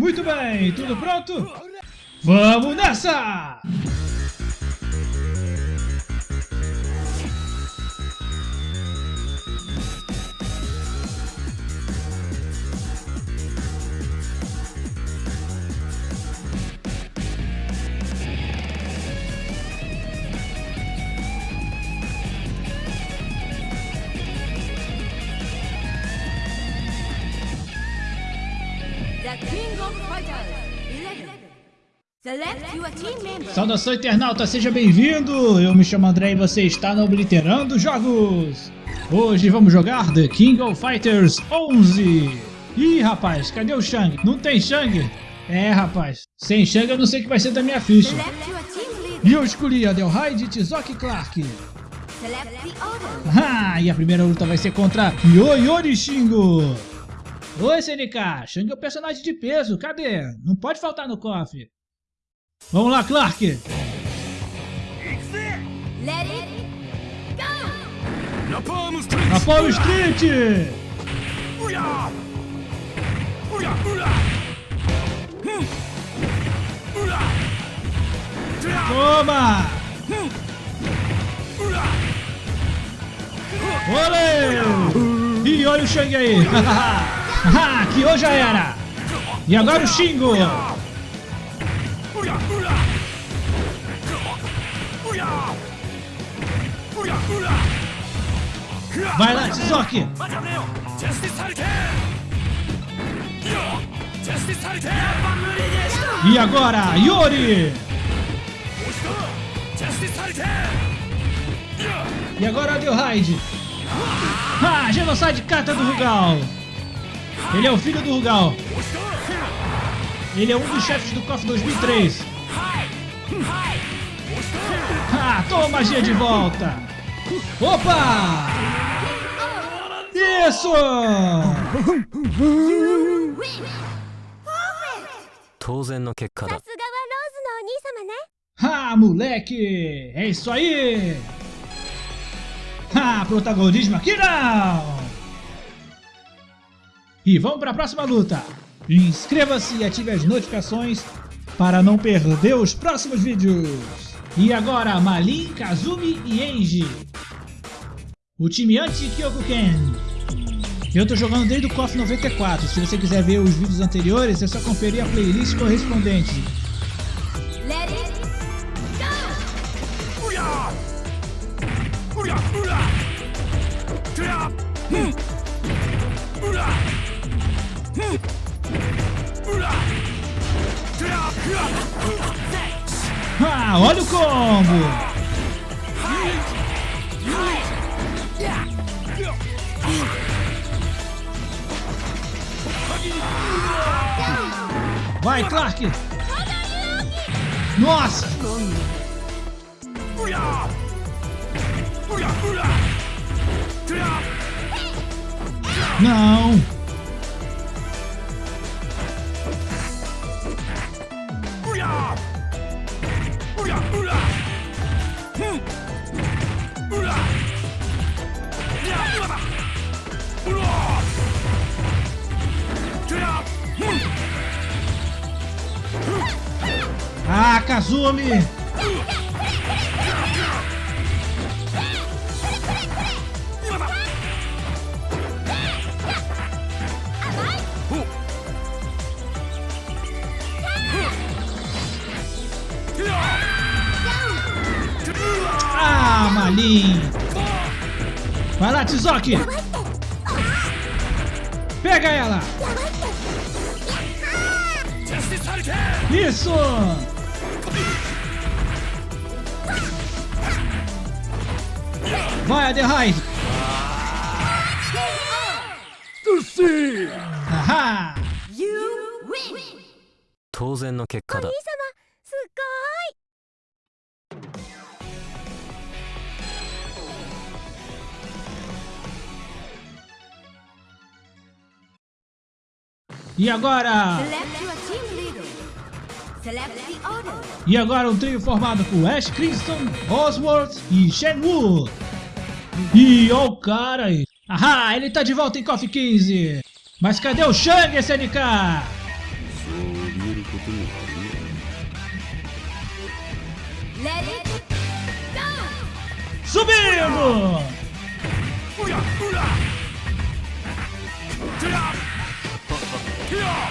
Muito bem, tudo pronto? Vamos nessa! Saudação internauta, seja bem-vindo! Eu me chamo André e você está no Obliterando Jogos! Hoje vamos jogar The King of Fighters 11! Ih, rapaz, cadê o Shang? Não tem Shang? É, rapaz, sem Shang eu não sei o que vai ser da minha ficha. E eu escolhi a Delhide Tizoki Clark. Select the order. Ah, e a primeira luta vai ser contra Yoyori Shingo. Oi, SNK, Shang é o personagem de peso, cadê? Não pode faltar no cofre. Vamos lá, Clark. Go. Napalm Street! Na! Toma. Olê. E olha o Shang aí. Que hoje já era. E agora o Shingo. Vai lá, Shizuki! E agora, Yori! E agora, Adelheid! Ah, Genocide carta do Rugal! Ele é o filho do Rugal! Ele é um dos chefes do KOF 2003! Ah, toma a magia de volta! Opa! Isso! Ah, moleque! É isso aí! Ah, protagonismo aqui não! E vamos para a próxima luta! Inscreva-se e ative as notificações para não perder os próximos vídeos! E agora, Malin, Kazumi e Eiji. O time anti-Kyokuken. Eu tô jogando desde o KOF 94. Se você quiser ver os vídeos anteriores, é só conferir a playlist correspondente. Ah, olha o combo. Vai, Clark! Nossa! Não! Ah, Malin! Vai lá, Tizoki! Pega ela! Isso! Vai, Adelheid! Ahá! You win. 当然の結果だ E agora? E agora um trio formado por Ash Crimson, Oswald e Shenwu. E ó o cara aí. Ahá, ele tá de volta em KOF 15. Mas cadê o Shang SNK? Subindo! Yeah!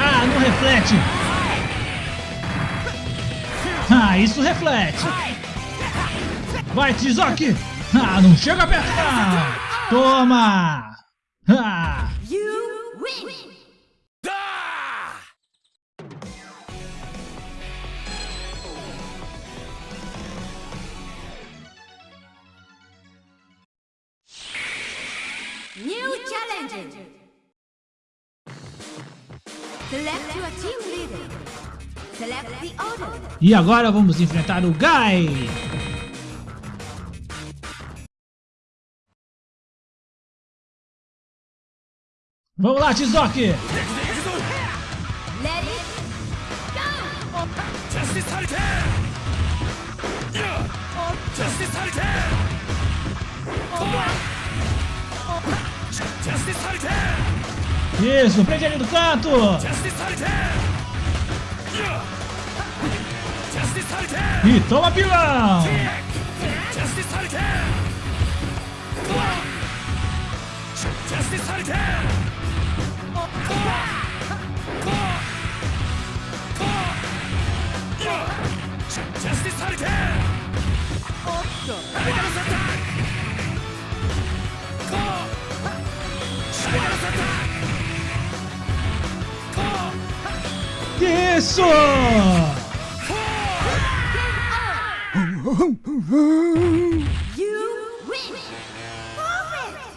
Ah, não reflete! Ah, isso reflete! Vai, Tizoki! Ah, não chega perto! Ah. Toma! You win! New challenge! Select your team leader. Select the order. E agora vamos enfrentar o Guy! Vamos lá, Tizok! Isso, prende ali do canto! E toma pilão! Justice isso!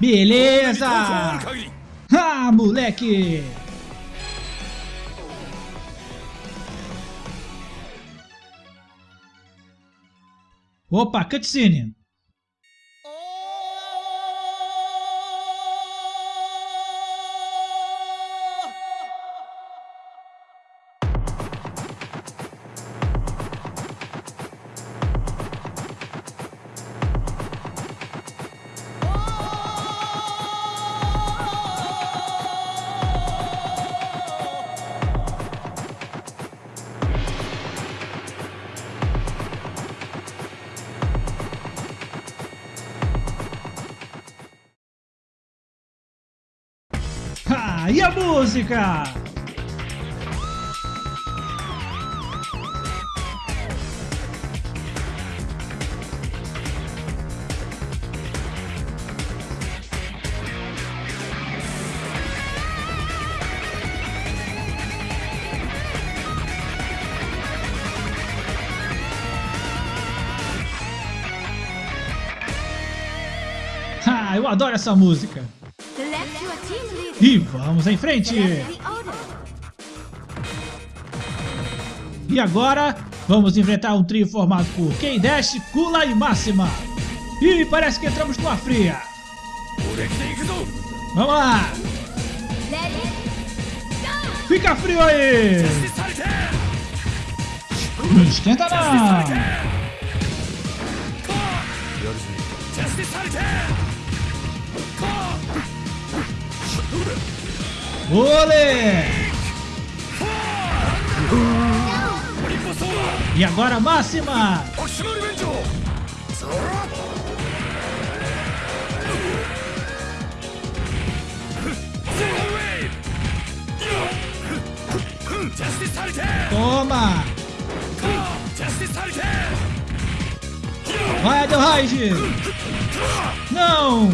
Beleza! Ah, moleque! Opa, cutscene! E a música? Ah, eu adoro essa música. E vamos em frente! E agora, vamos enfrentar um trio formado por K-Dash, Kula e Máxima. E parece que entramos numa fria. Vamos lá! Fica frio aí! Não esquenta não! Mole! E agora máxima! Toma! Vai, Adelheid! Não!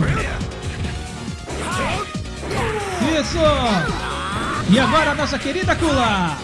E agora a nossa querida Kula.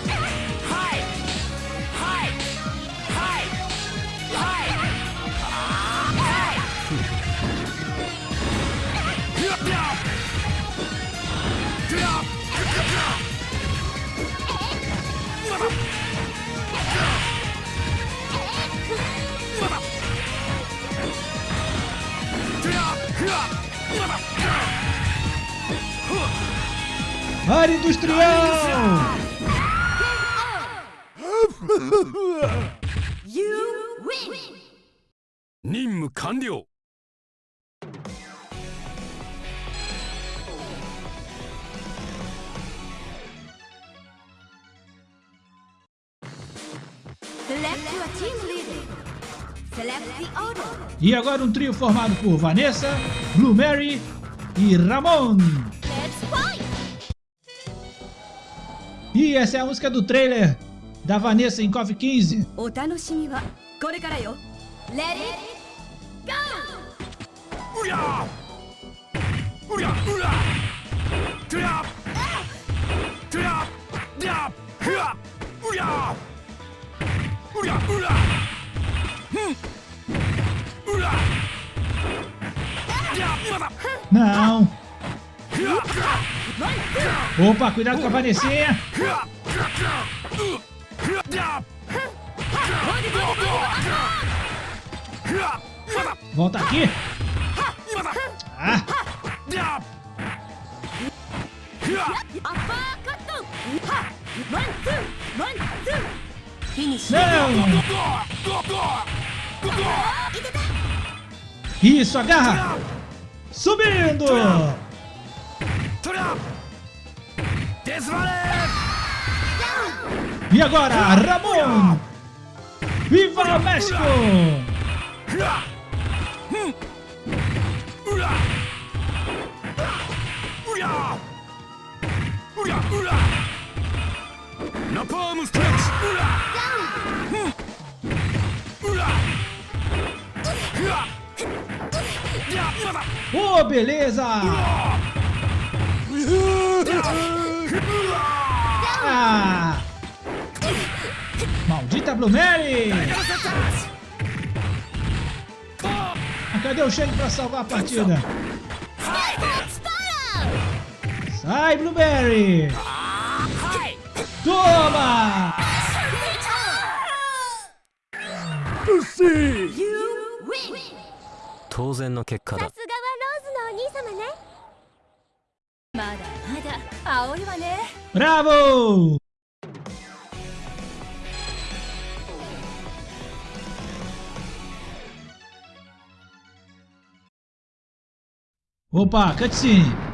Área Industrial! You win! 任務完了 Select your team leader. Select the order. E agora um trio formado por Vanessa, Blue Mary e Ramon. Essa é a música do trailer da Vanessa em KOF 15. Não. Opa, cuidado com a. Volta aqui. Ah. Não! Isso, agarra! Subindo! E agora, Ramon! Viva o México! Napalm stretch! Oh, beleza! Ah. Maldita Blue Mary. Ah, Cadê o Shane pra salvar a partida? Sai, Blueberry! Toma! You win! 当然の結果ださすがはローズのお兄様ねまだ まだ青いわね Bravo! Opa, cutscene!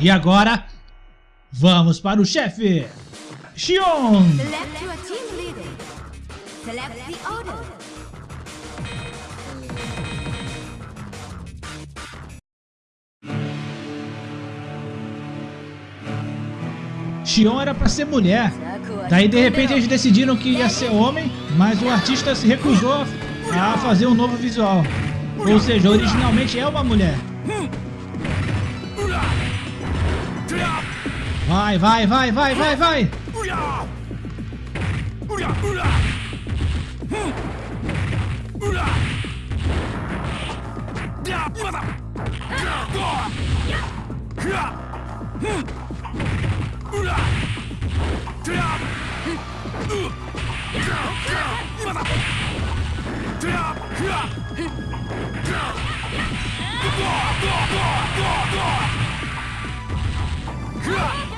E agora, vamos para o chefe! Xion! Xion era pra ser mulher. Daí de repente eles decidiram que ia ser homem, mas o artista se recusou a fazer um novo visual. Ou seja, originalmente é uma mulher. Vai, vai, vai, vai, vai, vai! う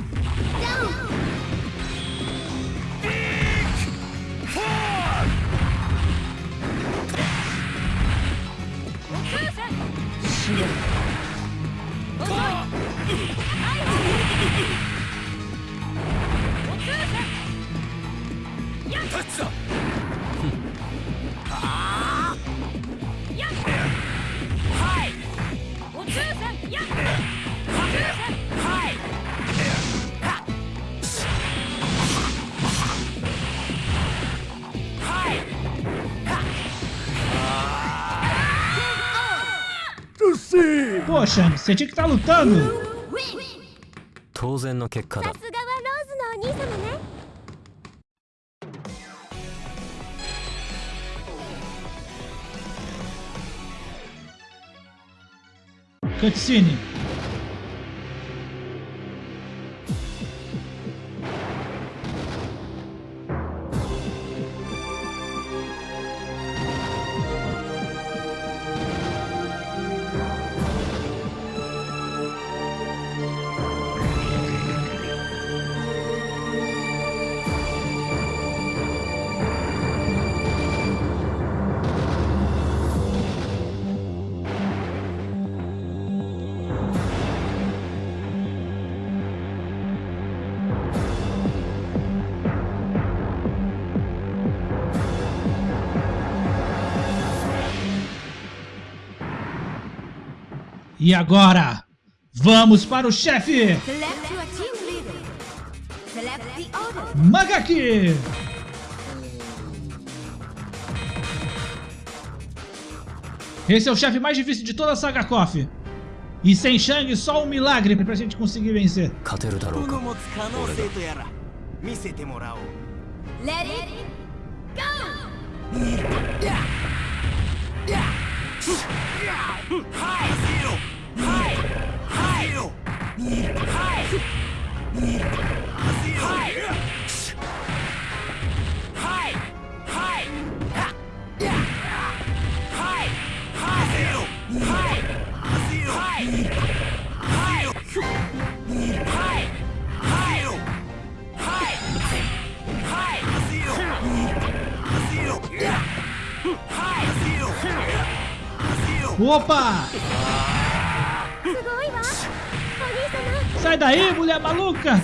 Poxa, você tinha que estar tá lutando. Cutscene. E agora, vamos para o chefe! Magaki! Esse é o chefe mais difícil de toda a saga KOF. E sem Shang, só um milagre pra gente conseguir vencer. Let it go! Opa! Sai daí, mulher maluca!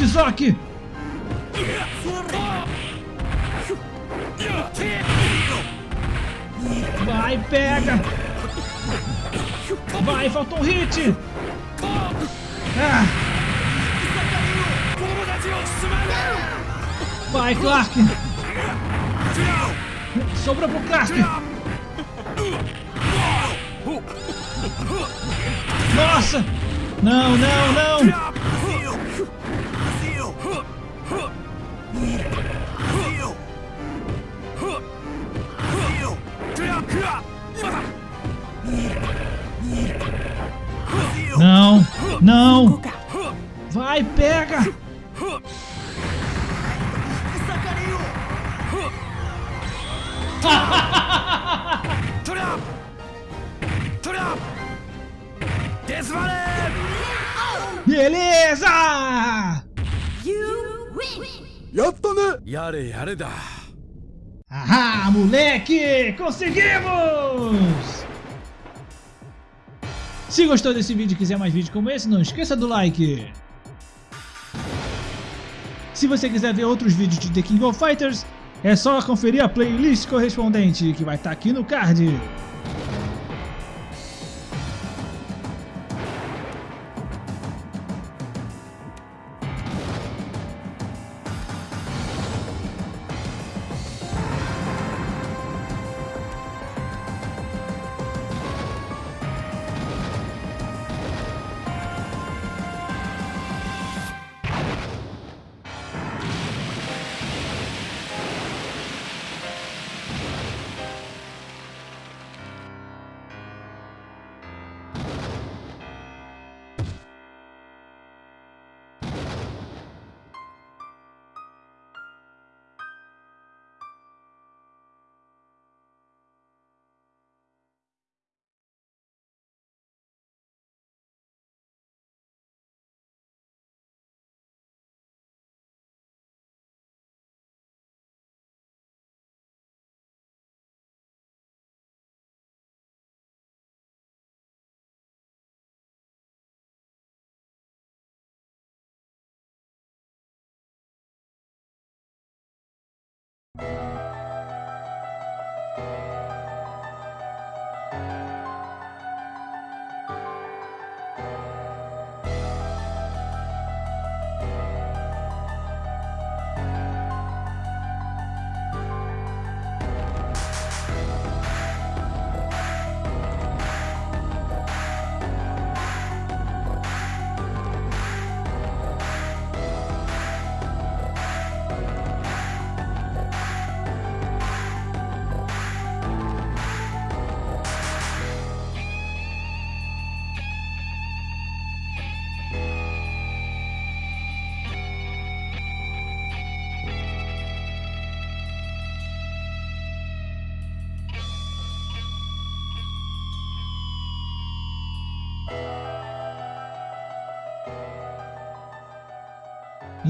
Tizak! Vai, pega! Vai, faltou um hit! Ah. Vai, Clark! Sobra pro Clark! Nossa! Não, não, não! Não! Vai, pega! Beleza! Yotone, Yare, yare da! Ahá, moleque! Conseguimos! Se gostou desse vídeo e quiser mais vídeos como esse, não esqueça do like. Se você quiser ver outros vídeos de The King of Fighters, é só conferir a playlist correspondente, que vai estar aqui no card.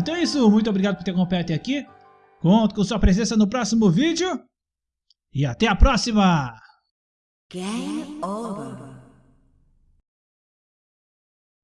Então é isso, muito obrigado por ter acompanhado até aqui. Conto com sua presença no próximo vídeo. E até a próxima! Game over.